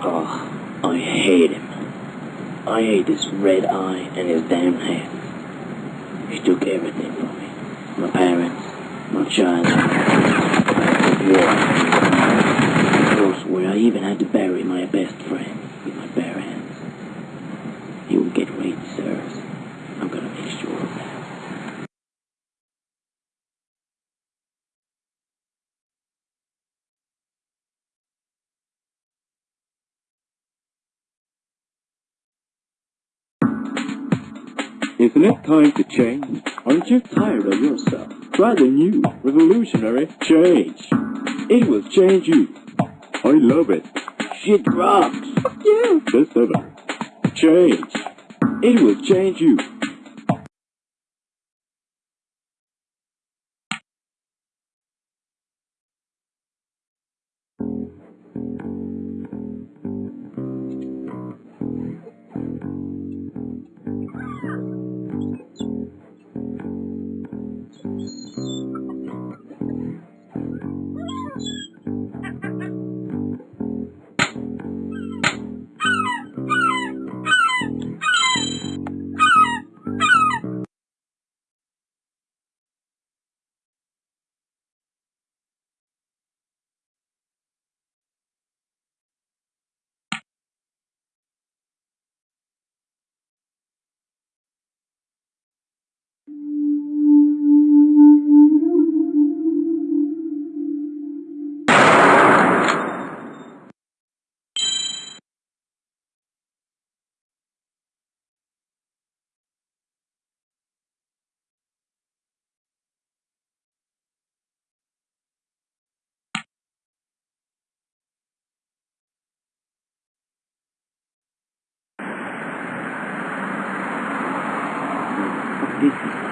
Oh, I hate him. I hate his red eye and his damn hat. He took everything from me. My parents, my child. where I even had to bury my best friend with my bare hands. He will get what he Isn't it time to change? Aren't you tired of yourself? Try the new, revolutionary change. It will change you. I love it. Shit rocks! You. The seven. Change. It will change you. This is